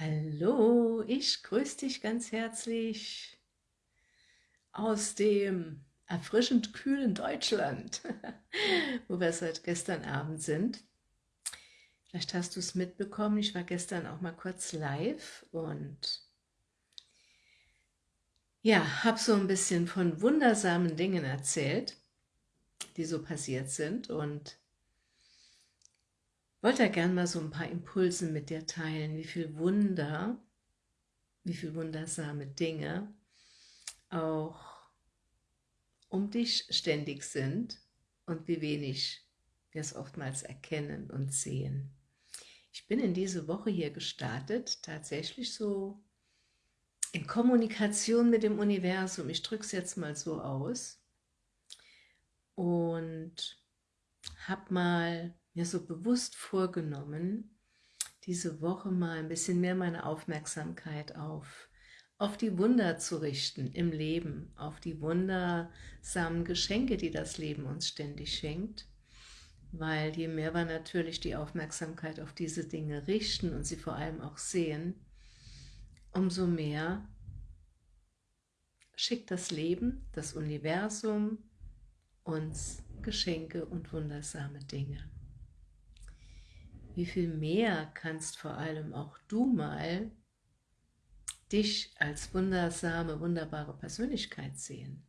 Hallo, ich grüße dich ganz herzlich aus dem erfrischend kühlen Deutschland, wo wir seit gestern Abend sind. Vielleicht hast du es mitbekommen, ich war gestern auch mal kurz live und ja, habe so ein bisschen von wundersamen Dingen erzählt, die so passiert sind und wollte ja gern mal so ein paar Impulse mit dir teilen, wie viel Wunder, wie viel wundersame Dinge auch um dich ständig sind und wie wenig wir es oftmals erkennen und sehen. Ich bin in diese Woche hier gestartet, tatsächlich so in Kommunikation mit dem Universum. Ich drücke es jetzt mal so aus und habe mal mir so bewusst vorgenommen, diese Woche mal ein bisschen mehr meine Aufmerksamkeit auf, auf die Wunder zu richten im Leben, auf die wundersamen Geschenke, die das Leben uns ständig schenkt. Weil je mehr wir natürlich die Aufmerksamkeit auf diese Dinge richten und sie vor allem auch sehen, umso mehr schickt das Leben, das Universum uns Geschenke und wundersame Dinge wie viel mehr kannst vor allem auch du mal dich als wundersame, wunderbare Persönlichkeit sehen.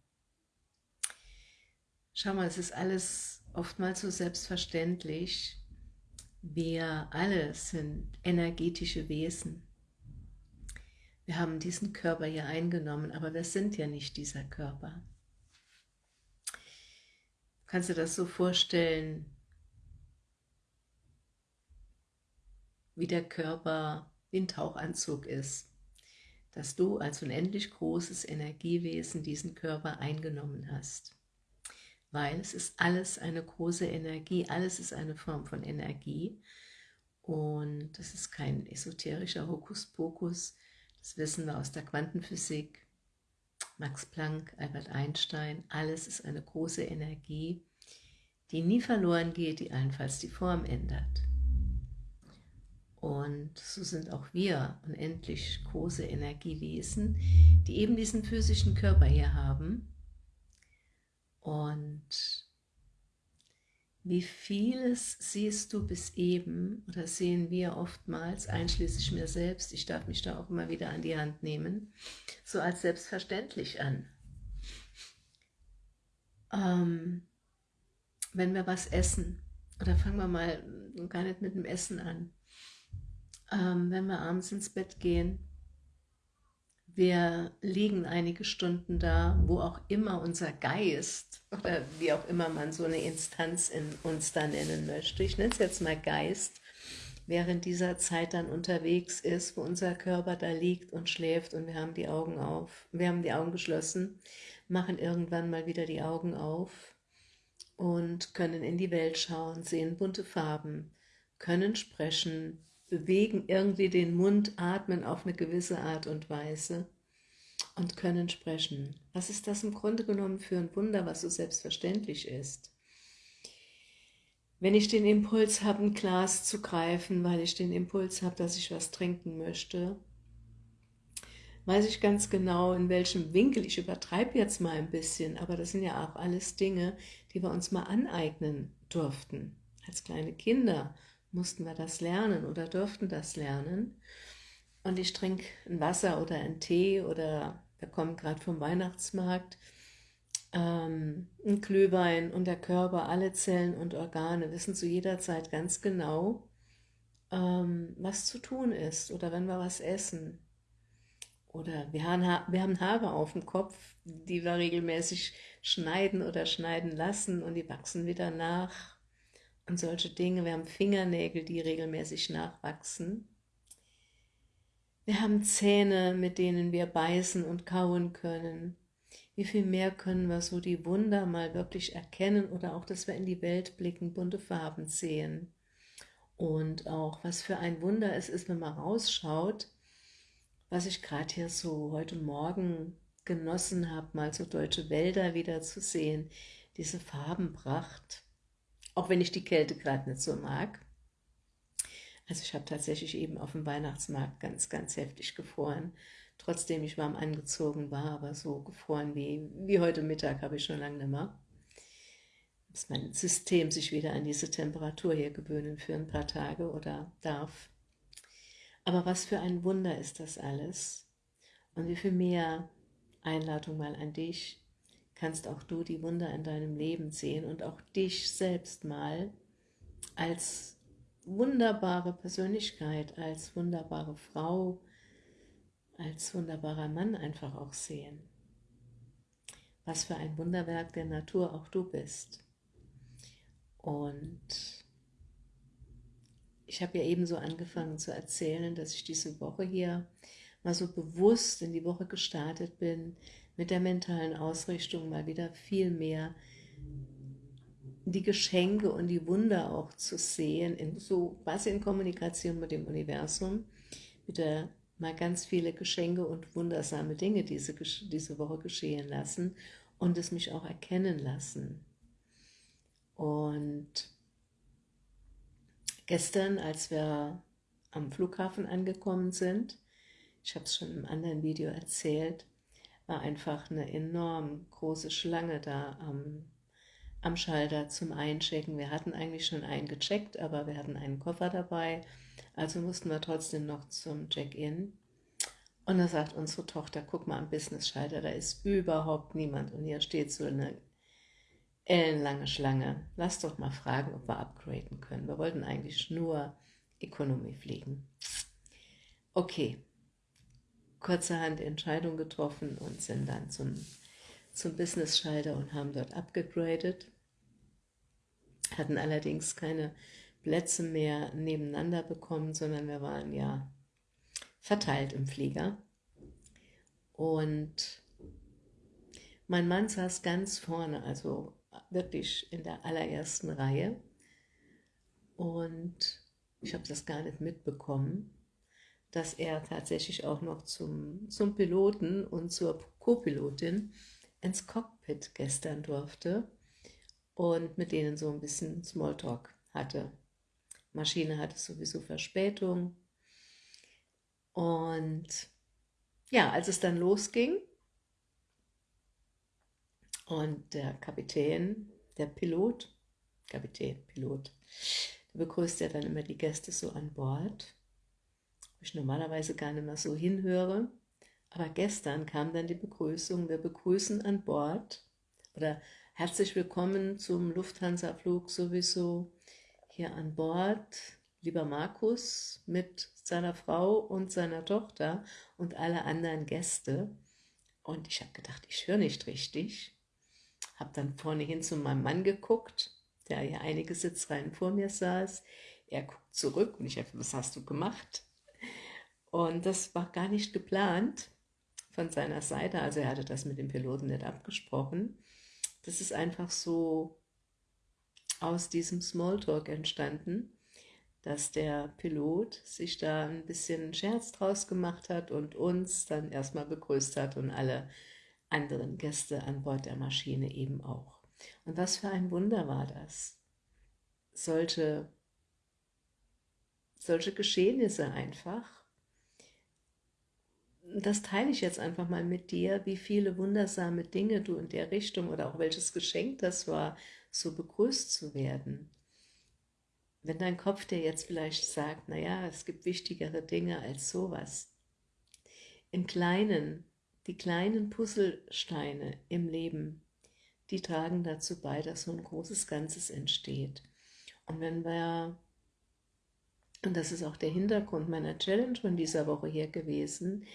Schau mal, es ist alles oftmals so selbstverständlich. Wir alle sind energetische Wesen. Wir haben diesen Körper hier eingenommen, aber wir sind ja nicht dieser Körper. Kannst du das so vorstellen, wie der Körper wie ein Tauchanzug ist, dass du als unendlich großes Energiewesen diesen Körper eingenommen hast. Weil es ist alles eine große Energie, alles ist eine Form von Energie und das ist kein esoterischer Hokuspokus, das wissen wir aus der Quantenphysik, Max Planck, Albert Einstein, alles ist eine große Energie, die nie verloren geht, die allenfalls die Form ändert. Und so sind auch wir unendlich große Energiewesen, die eben diesen physischen Körper hier haben. Und wie vieles siehst du bis eben, oder sehen wir oftmals, einschließlich mir selbst, ich darf mich da auch immer wieder an die Hand nehmen, so als selbstverständlich an. Ähm, wenn wir was essen, oder fangen wir mal gar nicht mit dem Essen an, ähm, wenn wir abends ins Bett gehen. Wir liegen einige Stunden da, wo auch immer unser Geist oder wie auch immer man so eine Instanz in uns da nennen möchte, ich nenne es jetzt mal Geist, während dieser Zeit dann unterwegs ist, wo unser Körper da liegt und schläft und wir haben die Augen auf, wir haben die Augen geschlossen, machen irgendwann mal wieder die Augen auf und können in die Welt schauen, sehen bunte Farben, können sprechen, bewegen irgendwie den Mund, atmen auf eine gewisse Art und Weise und können sprechen. Was ist das im Grunde genommen für ein Wunder, was so selbstverständlich ist? Wenn ich den Impuls habe, ein Glas zu greifen, weil ich den Impuls habe, dass ich was trinken möchte, weiß ich ganz genau, in welchem Winkel, ich übertreibe jetzt mal ein bisschen, aber das sind ja auch alles Dinge, die wir uns mal aneignen durften, als kleine Kinder mussten wir das lernen oder durften das lernen. Und ich trinke ein Wasser oder einen Tee oder wir kommen gerade vom Weihnachtsmarkt, ähm, ein Glühwein und der Körper, alle Zellen und Organe wissen zu jeder Zeit ganz genau, ähm, was zu tun ist oder wenn wir was essen. Oder wir haben, wir haben Haare auf dem Kopf, die wir regelmäßig schneiden oder schneiden lassen und die wachsen wieder nach und solche Dinge. Wir haben Fingernägel, die regelmäßig nachwachsen. Wir haben Zähne, mit denen wir beißen und kauen können. Wie viel mehr können wir so die Wunder mal wirklich erkennen oder auch, dass wir in die Welt blicken, bunte Farben sehen. Und auch, was für ein Wunder es ist, wenn man rausschaut, was ich gerade hier so heute Morgen genossen habe, mal so deutsche Wälder wieder zu sehen, diese Farbenpracht auch wenn ich die Kälte gerade nicht so mag. Also ich habe tatsächlich eben auf dem Weihnachtsmarkt ganz, ganz heftig gefroren. Trotzdem ich warm angezogen war, aber so gefroren wie, wie heute Mittag habe ich schon lange nicht mehr. Bis mein System sich wieder an diese Temperatur hier gewöhnen für ein paar Tage oder darf. Aber was für ein Wunder ist das alles. Und wie viel mehr Einladung mal an dich, kannst auch du die Wunder in deinem Leben sehen und auch dich selbst mal als wunderbare Persönlichkeit, als wunderbare Frau, als wunderbarer Mann einfach auch sehen. Was für ein Wunderwerk der Natur auch du bist. Und ich habe ja eben so angefangen zu erzählen, dass ich diese Woche hier mal so bewusst in die Woche gestartet bin, mit der mentalen Ausrichtung mal wieder viel mehr die Geschenke und die Wunder auch zu sehen, in so quasi in Kommunikation mit dem Universum, wieder mal ganz viele Geschenke und wundersame Dinge diese, diese Woche geschehen lassen und es mich auch erkennen lassen. Und gestern, als wir am Flughafen angekommen sind, ich habe es schon im anderen Video erzählt, war einfach eine enorm große Schlange da am, am Schalter zum Einchecken. Wir hatten eigentlich schon eingecheckt, aber wir hatten einen Koffer dabei, also mussten wir trotzdem noch zum Check-in. Und da sagt unsere Tochter, guck mal am Business-Schalter, da ist überhaupt niemand und hier steht so eine ellenlange Schlange. Lass doch mal fragen, ob wir upgraden können. Wir wollten eigentlich nur Economy fliegen. Okay, kurzerhand Entscheidung getroffen und sind dann zum, zum Business-Schalter und haben dort abgegradet. Hatten allerdings keine Plätze mehr nebeneinander bekommen, sondern wir waren ja verteilt im Flieger. Und mein Mann saß ganz vorne, also wirklich in der allerersten Reihe. Und ich habe das gar nicht mitbekommen dass er tatsächlich auch noch zum, zum Piloten und zur Co-Pilotin ins Cockpit gestern durfte und mit denen so ein bisschen Smalltalk hatte. Maschine hatte sowieso Verspätung. Und ja, als es dann losging und der Kapitän, der Pilot, Kapitän, Pilot, begrüßt ja dann immer die Gäste so an Bord wo ich normalerweise gar nicht mehr so hinhöre. Aber gestern kam dann die Begrüßung, wir begrüßen an Bord oder herzlich willkommen zum Lufthansa-Flug sowieso hier an Bord, lieber Markus mit seiner Frau und seiner Tochter und alle anderen Gäste. Und ich habe gedacht, ich höre nicht richtig. Habe dann vorne hin zu meinem Mann geguckt, der ja einige Sitzreihen vor mir saß. Er guckt zurück und ich habe, was hast du gemacht? Und das war gar nicht geplant von seiner Seite, also er hatte das mit dem Piloten nicht abgesprochen. Das ist einfach so aus diesem Smalltalk entstanden, dass der Pilot sich da ein bisschen Scherz draus gemacht hat und uns dann erstmal begrüßt hat und alle anderen Gäste an Bord der Maschine eben auch. Und was für ein Wunder war das. Solche, solche Geschehnisse einfach das teile ich jetzt einfach mal mit dir, wie viele wundersame Dinge du in der Richtung oder auch welches Geschenk das war, so begrüßt zu werden. Wenn dein Kopf dir jetzt vielleicht sagt, naja, es gibt wichtigere Dinge als sowas. Im Kleinen, die kleinen Puzzlesteine im Leben, die tragen dazu bei, dass so ein großes Ganzes entsteht. Und wenn wir, und das ist auch der Hintergrund meiner Challenge von dieser Woche hier gewesen,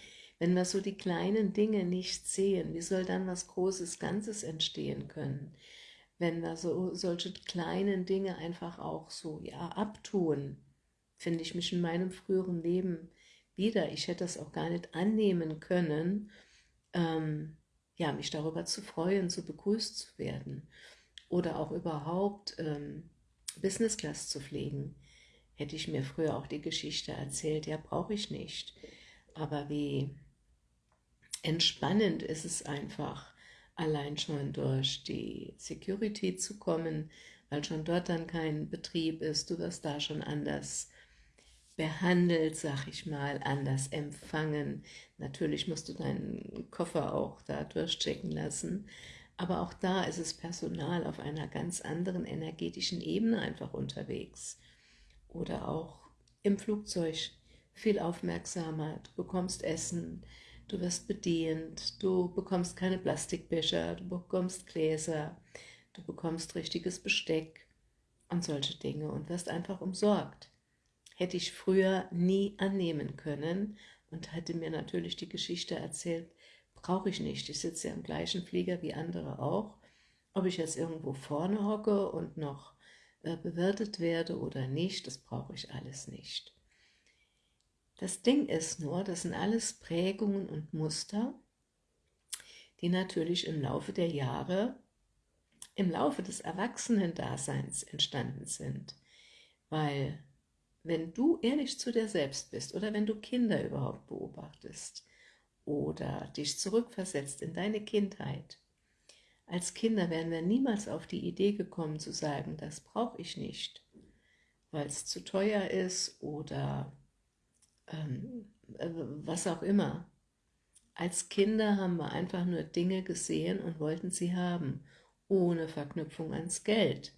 wenn wir so die kleinen Dinge nicht sehen, wie soll dann was Großes Ganzes entstehen können? Wenn wir so solche kleinen Dinge einfach auch so ja abtun, finde ich mich in meinem früheren Leben wieder. Ich hätte das auch gar nicht annehmen können, ähm, ja, mich darüber zu freuen, zu begrüßt zu werden oder auch überhaupt ähm, Business Class zu pflegen. Hätte ich mir früher auch die Geschichte erzählt, ja, brauche ich nicht. Aber wie entspannend ist es einfach, allein schon durch die Security zu kommen, weil schon dort dann kein Betrieb ist, du wirst da schon anders behandelt, sag ich mal, anders empfangen. Natürlich musst du deinen Koffer auch da durchchecken lassen, aber auch da ist es Personal auf einer ganz anderen energetischen Ebene einfach unterwegs. Oder auch im Flugzeug viel aufmerksamer, du bekommst Essen, du wirst bedient, du bekommst keine Plastikbecher, du bekommst Gläser, du bekommst richtiges Besteck und solche Dinge und wirst einfach umsorgt. Hätte ich früher nie annehmen können und hätte mir natürlich die Geschichte erzählt, brauche ich nicht, ich sitze ja im gleichen Flieger wie andere auch, ob ich jetzt irgendwo vorne hocke und noch äh, bewirtet werde oder nicht, das brauche ich alles nicht. Das Ding ist nur, das sind alles Prägungen und Muster, die natürlich im Laufe der Jahre, im Laufe des Erwachsenendaseins entstanden sind. Weil wenn du ehrlich zu dir selbst bist oder wenn du Kinder überhaupt beobachtest oder dich zurückversetzt in deine Kindheit, als Kinder wären wir niemals auf die Idee gekommen zu sagen, das brauche ich nicht, weil es zu teuer ist oder ähm, äh, was auch immer. Als Kinder haben wir einfach nur Dinge gesehen und wollten sie haben, ohne Verknüpfung ans Geld.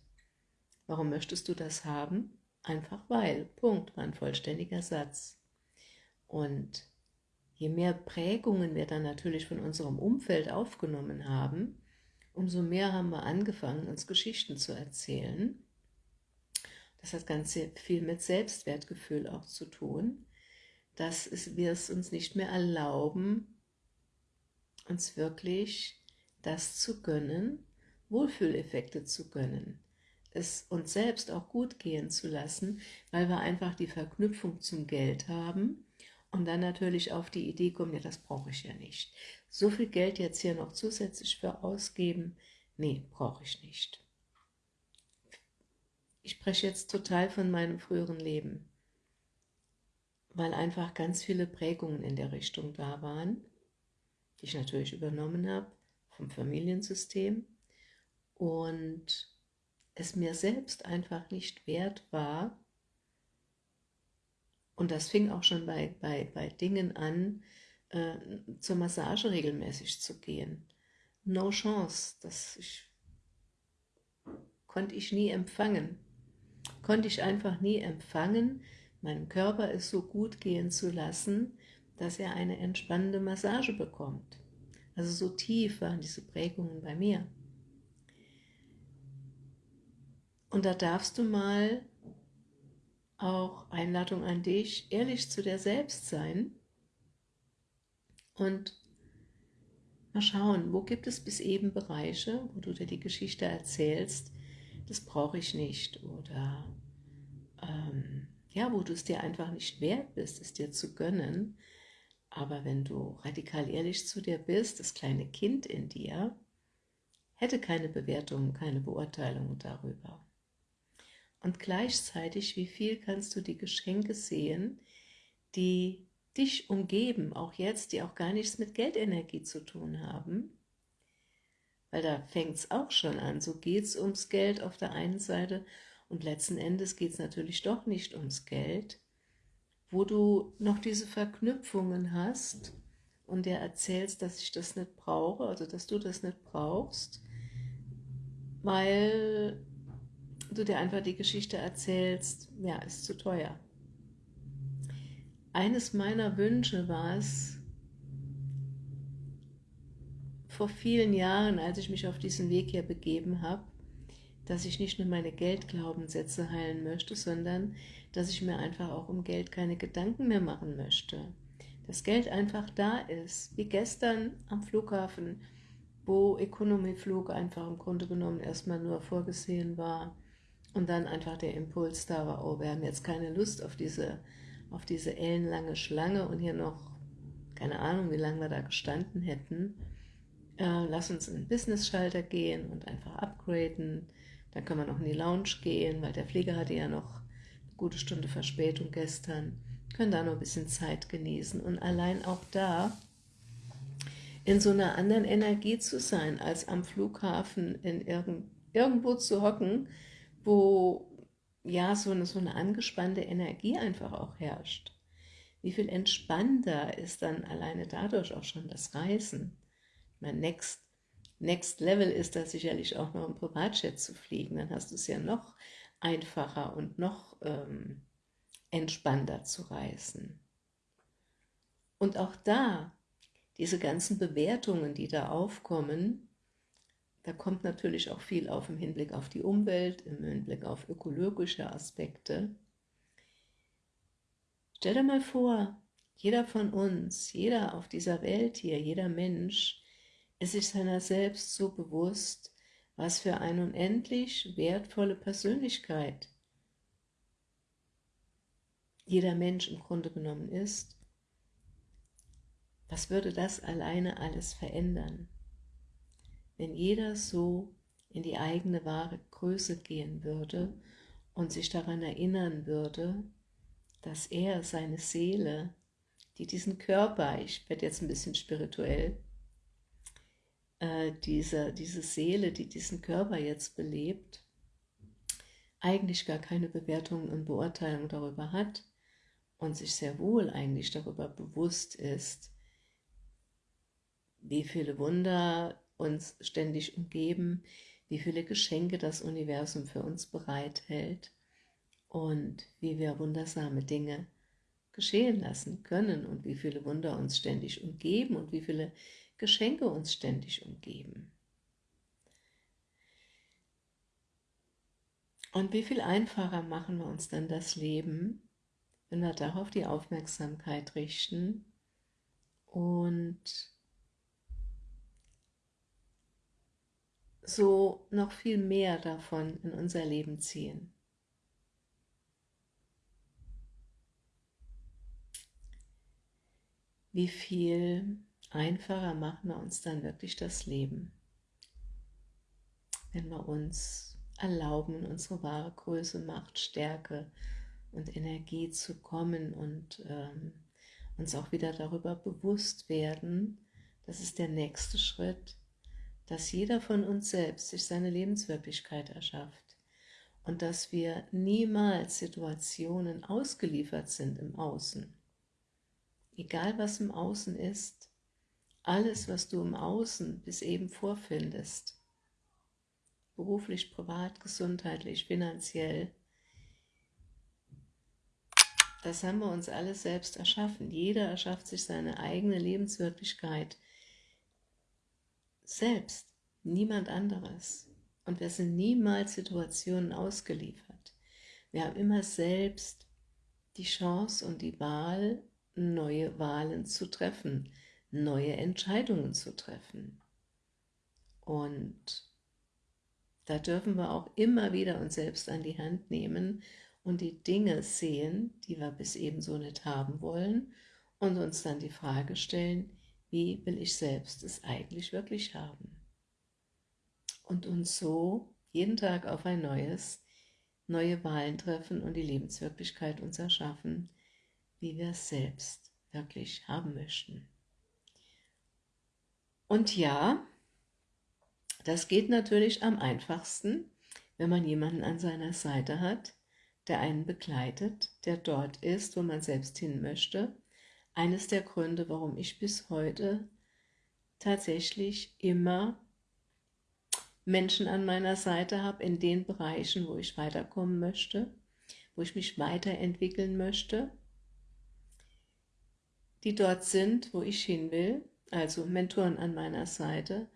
Warum möchtest du das haben? Einfach weil. Punkt, war ein vollständiger Satz. Und je mehr Prägungen wir dann natürlich von unserem Umfeld aufgenommen haben, umso mehr haben wir angefangen, uns Geschichten zu erzählen. Das hat ganz viel mit Selbstwertgefühl auch zu tun dass wir es uns nicht mehr erlauben, uns wirklich das zu gönnen, Wohlfühleffekte zu gönnen, es uns selbst auch gut gehen zu lassen, weil wir einfach die Verknüpfung zum Geld haben und dann natürlich auf die Idee kommen, ja, das brauche ich ja nicht. So viel Geld jetzt hier noch zusätzlich für ausgeben, nee, brauche ich nicht. Ich spreche jetzt total von meinem früheren Leben weil einfach ganz viele Prägungen in der Richtung da waren, die ich natürlich übernommen habe vom Familiensystem und es mir selbst einfach nicht wert war, und das fing auch schon bei, bei, bei Dingen an, äh, zur Massage regelmäßig zu gehen. No chance, das ich, konnte ich nie empfangen. Konnte ich einfach nie empfangen, meinem Körper es so gut gehen zu lassen, dass er eine entspannende Massage bekommt. Also so tief waren diese Prägungen bei mir. Und da darfst du mal auch Einladung an dich, ehrlich zu dir selbst sein und mal schauen, wo gibt es bis eben Bereiche, wo du dir die Geschichte erzählst, das brauche ich nicht oder ähm, ja, wo du es dir einfach nicht wert bist, es dir zu gönnen. Aber wenn du radikal ehrlich zu dir bist, das kleine Kind in dir, hätte keine Bewertung, keine Beurteilung darüber. Und gleichzeitig, wie viel kannst du die Geschenke sehen, die dich umgeben, auch jetzt, die auch gar nichts mit Geldenergie zu tun haben, weil da fängt es auch schon an, so geht es ums Geld auf der einen Seite und letzten Endes geht es natürlich doch nicht ums Geld, wo du noch diese Verknüpfungen hast und dir erzählst, dass ich das nicht brauche, also dass du das nicht brauchst, weil du dir einfach die Geschichte erzählst, ja, ist zu teuer. Eines meiner Wünsche war es, vor vielen Jahren, als ich mich auf diesen Weg hier begeben habe, dass ich nicht nur meine Geldglaubenssätze heilen möchte, sondern dass ich mir einfach auch um Geld keine Gedanken mehr machen möchte. Dass Geld einfach da ist, wie gestern am Flughafen, wo Economy-Flug einfach im Grunde genommen erstmal nur vorgesehen war und dann einfach der Impuls da war, oh, wir haben jetzt keine Lust auf diese, auf diese ellenlange Schlange und hier noch, keine Ahnung, wie lange wir da gestanden hätten. Äh, lass uns in den Business-Schalter gehen und einfach upgraden, dann kann man noch in die Lounge gehen, weil der Flieger hatte ja noch eine gute Stunde Verspätung gestern. Können da noch ein bisschen Zeit genießen. Und allein auch da in so einer anderen Energie zu sein, als am Flughafen in irgend, irgendwo zu hocken, wo ja, so eine, so eine angespannte Energie einfach auch herrscht. Wie viel entspannter ist dann alleine dadurch auch schon das Reisen. Mein Next, Next Level ist da sicherlich auch noch im Privatjet zu fliegen, dann hast du es ja noch einfacher und noch ähm, entspannter zu reisen. Und auch da, diese ganzen Bewertungen, die da aufkommen, da kommt natürlich auch viel auf im Hinblick auf die Umwelt, im Hinblick auf ökologische Aspekte. Stell dir mal vor, jeder von uns, jeder auf dieser Welt hier, jeder Mensch, ist sich seiner selbst so bewusst, was für eine unendlich wertvolle Persönlichkeit jeder Mensch im Grunde genommen ist. Was würde das alleine alles verändern? wenn jeder so in die eigene wahre Größe gehen würde und sich daran erinnern würde, dass er seine Seele, die diesen Körper, ich werde jetzt ein bisschen spirituell, äh, diese, diese Seele, die diesen Körper jetzt belebt, eigentlich gar keine Bewertung und Beurteilung darüber hat und sich sehr wohl eigentlich darüber bewusst ist, wie viele Wunder uns ständig umgeben, wie viele Geschenke das Universum für uns bereithält und wie wir wundersame Dinge geschehen lassen können und wie viele Wunder uns ständig umgeben und wie viele Geschenke uns ständig umgeben. Und wie viel einfacher machen wir uns dann das Leben, wenn wir darauf die Aufmerksamkeit richten und so noch viel mehr davon in unser Leben ziehen. Wie viel einfacher machen wir uns dann wirklich das Leben, wenn wir uns erlauben, in unsere wahre Größe, Macht, Stärke und Energie zu kommen und ähm, uns auch wieder darüber bewusst werden, das ist der nächste Schritt, dass jeder von uns selbst sich seine Lebenswirklichkeit erschafft und dass wir niemals Situationen ausgeliefert sind im Außen. Egal was im Außen ist, alles, was du im Außen bis eben vorfindest, beruflich, privat, gesundheitlich, finanziell, das haben wir uns alles selbst erschaffen. Jeder erschafft sich seine eigene Lebenswirklichkeit selbst, niemand anderes. Und wir sind niemals Situationen ausgeliefert. Wir haben immer selbst die Chance und die Wahl, neue Wahlen zu treffen, neue Entscheidungen zu treffen. Und da dürfen wir auch immer wieder uns selbst an die Hand nehmen und die Dinge sehen, die wir bis eben so nicht haben wollen und uns dann die Frage stellen, wie will ich selbst es eigentlich wirklich haben. Und uns so jeden Tag auf ein neues, neue Wahlen treffen und die Lebenswirklichkeit uns erschaffen, wie wir es selbst wirklich haben möchten. Und ja, das geht natürlich am einfachsten, wenn man jemanden an seiner Seite hat, der einen begleitet, der dort ist, wo man selbst hin möchte. Eines der Gründe, warum ich bis heute tatsächlich immer Menschen an meiner Seite habe in den Bereichen, wo ich weiterkommen möchte, wo ich mich weiterentwickeln möchte, die dort sind, wo ich hin will, also Mentoren an meiner Seite,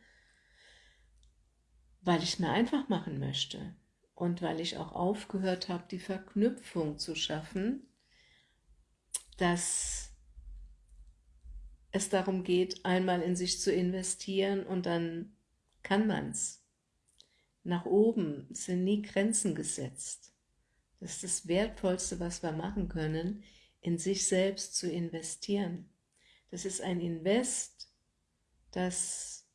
weil ich es mir einfach machen möchte und weil ich auch aufgehört habe, die Verknüpfung zu schaffen, dass es darum geht, einmal in sich zu investieren und dann kann man's. Nach oben sind nie Grenzen gesetzt. Das ist das Wertvollste, was wir machen können, in sich selbst zu investieren. Das ist ein Invest, das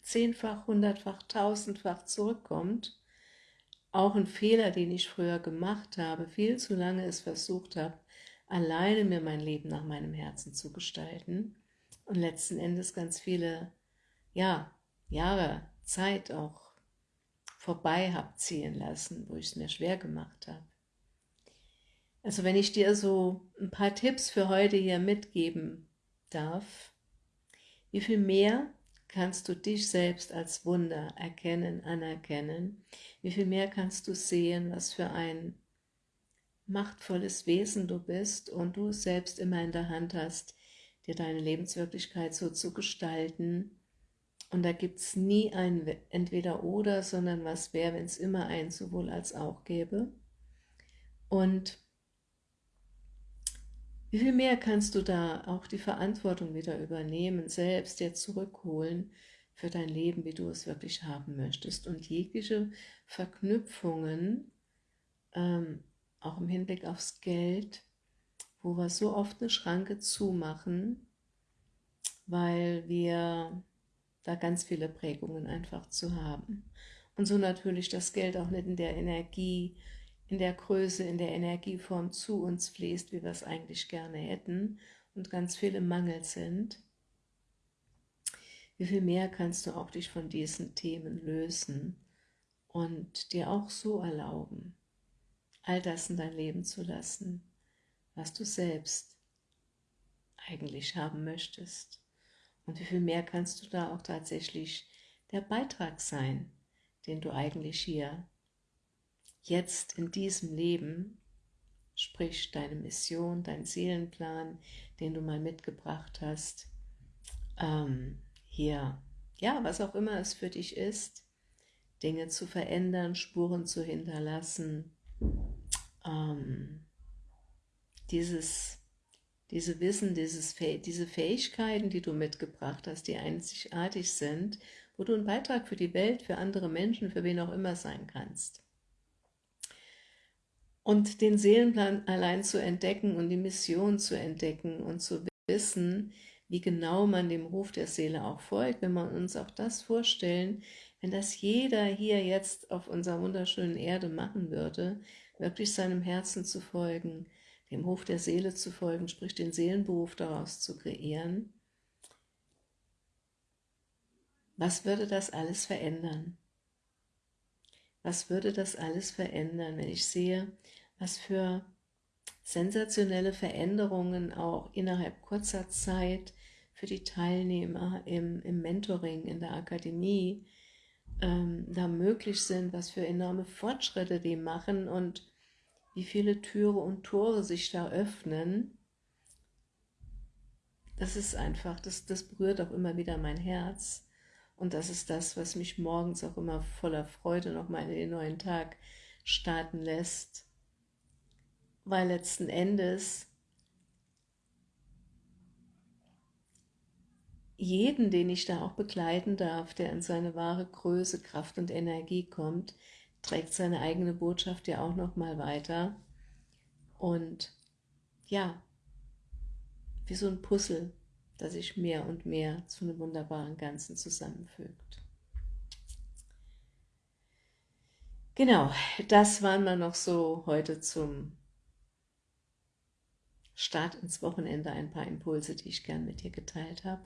zehnfach, hundertfach, tausendfach zurückkommt. Auch ein Fehler, den ich früher gemacht habe, viel zu lange es versucht habe, alleine mir mein Leben nach meinem Herzen zu gestalten und letzten Endes ganz viele ja, Jahre Zeit auch vorbei habe ziehen lassen, wo ich es mir schwer gemacht habe. Also wenn ich dir so ein paar Tipps für heute hier mitgeben darf, wie viel mehr kannst du dich selbst als Wunder erkennen, anerkennen? Wie viel mehr kannst du sehen, was für ein machtvolles Wesen du bist und du selbst immer in der Hand hast, dir deine Lebenswirklichkeit so zu gestalten. Und da gibt es nie ein Entweder-Oder, sondern was wäre, wenn es immer ein sowohl als auch gäbe. Und wie viel mehr kannst du da auch die Verantwortung wieder übernehmen, selbst dir zurückholen für dein Leben, wie du es wirklich haben möchtest und jegliche Verknüpfungen, ähm, auch im Hinblick aufs Geld, wo wir so oft eine Schranke zumachen, weil wir da ganz viele Prägungen einfach zu haben. Und so natürlich das Geld auch nicht in der Energie in der Größe, in der Energieform zu uns fließt, wie wir es eigentlich gerne hätten und ganz viel im Mangel sind, wie viel mehr kannst du auch dich von diesen Themen lösen und dir auch so erlauben, all das in dein Leben zu lassen, was du selbst eigentlich haben möchtest. Und wie viel mehr kannst du da auch tatsächlich der Beitrag sein, den du eigentlich hier jetzt in diesem Leben, sprich deine Mission, dein Seelenplan, den du mal mitgebracht hast, ähm, hier, ja, was auch immer es für dich ist, Dinge zu verändern, Spuren zu hinterlassen, ähm, dieses, diese Wissen, dieses, diese Fähigkeiten, die du mitgebracht hast, die einzigartig sind, wo du ein Beitrag für die Welt, für andere Menschen, für wen auch immer sein kannst. Und den Seelenplan allein zu entdecken und die Mission zu entdecken und zu wissen, wie genau man dem Ruf der Seele auch folgt, wenn wir uns auch das vorstellen, wenn das jeder hier jetzt auf unserer wunderschönen Erde machen würde, wirklich seinem Herzen zu folgen, dem Ruf der Seele zu folgen, sprich den Seelenberuf daraus zu kreieren, was würde das alles verändern? Was würde das alles verändern, wenn ich sehe, was für sensationelle Veränderungen auch innerhalb kurzer Zeit für die Teilnehmer im, im Mentoring in der Akademie ähm, da möglich sind, was für enorme Fortschritte die machen und wie viele Türe und Tore sich da öffnen. Das ist einfach, das, das berührt auch immer wieder mein Herz. Und das ist das, was mich morgens auch immer voller Freude nochmal in den neuen Tag starten lässt. Weil letzten Endes jeden, den ich da auch begleiten darf, der in seine wahre Größe, Kraft und Energie kommt, trägt seine eigene Botschaft ja auch nochmal weiter. Und ja, wie so ein Puzzle das sich mehr und mehr zu einem wunderbaren Ganzen zusammenfügt. Genau, das waren wir noch so heute zum Start ins Wochenende ein paar Impulse, die ich gern mit dir geteilt habe.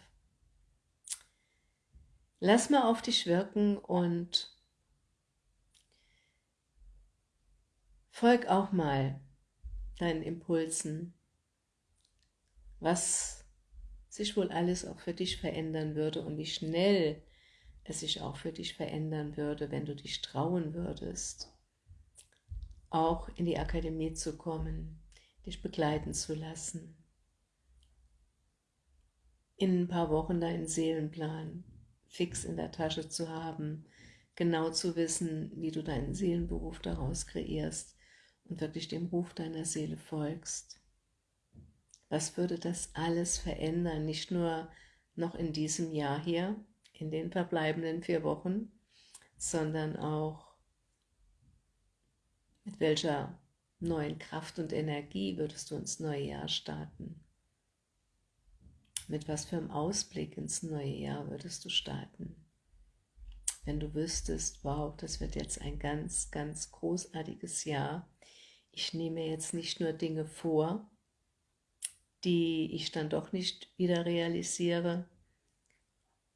Lass mal auf dich wirken und folg auch mal deinen Impulsen. Was sich wohl alles auch für dich verändern würde und wie schnell es sich auch für dich verändern würde, wenn du dich trauen würdest, auch in die Akademie zu kommen, dich begleiten zu lassen, in ein paar Wochen deinen Seelenplan fix in der Tasche zu haben, genau zu wissen, wie du deinen Seelenberuf daraus kreierst und wirklich dem Ruf deiner Seele folgst. Was würde das alles verändern, nicht nur noch in diesem Jahr hier, in den verbleibenden vier Wochen, sondern auch mit welcher neuen Kraft und Energie würdest du ins neue Jahr starten? Mit was für einem Ausblick ins neue Jahr würdest du starten? Wenn du wüsstest, wow, das wird jetzt ein ganz, ganz großartiges Jahr. Ich nehme jetzt nicht nur Dinge vor, die ich dann doch nicht wieder realisiere,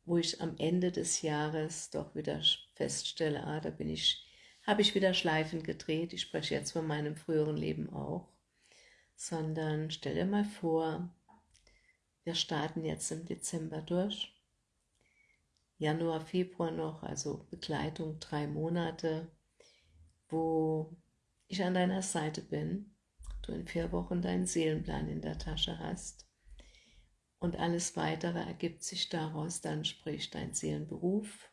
wo ich am Ende des Jahres doch wieder feststelle, ah, da bin ich, habe ich wieder Schleifen gedreht, ich spreche jetzt von meinem früheren Leben auch, sondern stell dir mal vor, wir starten jetzt im Dezember durch, Januar, Februar noch, also Begleitung drei Monate, wo ich an deiner Seite bin, du in vier Wochen deinen Seelenplan in der Tasche hast und alles Weitere ergibt sich daraus, dann sprich dein Seelenberuf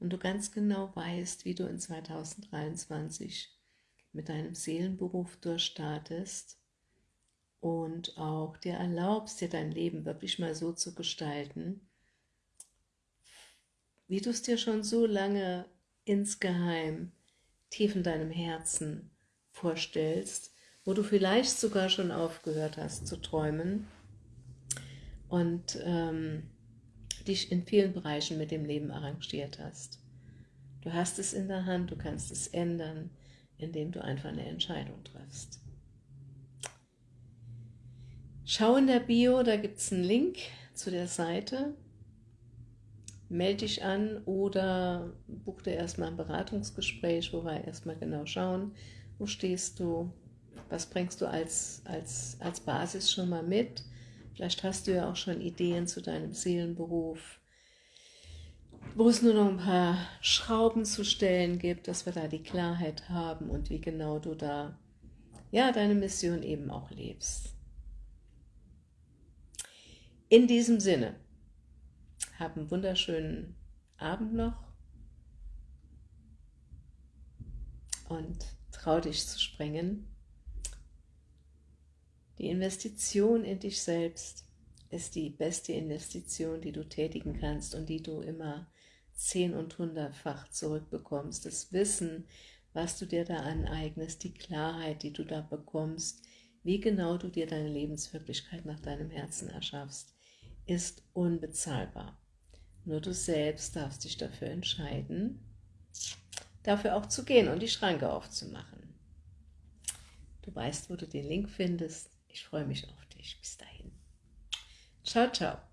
und du ganz genau weißt, wie du in 2023 mit deinem Seelenberuf durchstartest und auch dir erlaubst, dir dein Leben wirklich mal so zu gestalten, wie du es dir schon so lange insgeheim tief in deinem Herzen vorstellst, wo du vielleicht sogar schon aufgehört hast zu träumen. Und ähm, dich in vielen Bereichen mit dem Leben arrangiert hast. Du hast es in der Hand, du kannst es ändern, indem du einfach eine Entscheidung triffst. Schau in der Bio, da gibt es einen Link zu der Seite. Melde dich an oder buch dir erstmal ein Beratungsgespräch, wo wir erstmal genau schauen, wo stehst du, was bringst du als, als, als Basis schon mal mit. Vielleicht hast du ja auch schon Ideen zu deinem Seelenberuf, wo es nur noch ein paar Schrauben zu stellen gibt, dass wir da die Klarheit haben und wie genau du da ja deine Mission eben auch lebst. In diesem Sinne, hab einen wunderschönen Abend noch und trau dich zu springen. Die Investition in dich selbst ist die beste Investition, die du tätigen kannst und die du immer zehn- und hundertfach zurückbekommst. Das Wissen, was du dir da aneignest, die Klarheit, die du da bekommst, wie genau du dir deine Lebenswirklichkeit nach deinem Herzen erschaffst ist unbezahlbar. Nur du selbst darfst dich dafür entscheiden, dafür auch zu gehen und die Schranke aufzumachen. Du weißt, wo du den Link findest. Ich freue mich auf dich. Bis dahin. Ciao, ciao.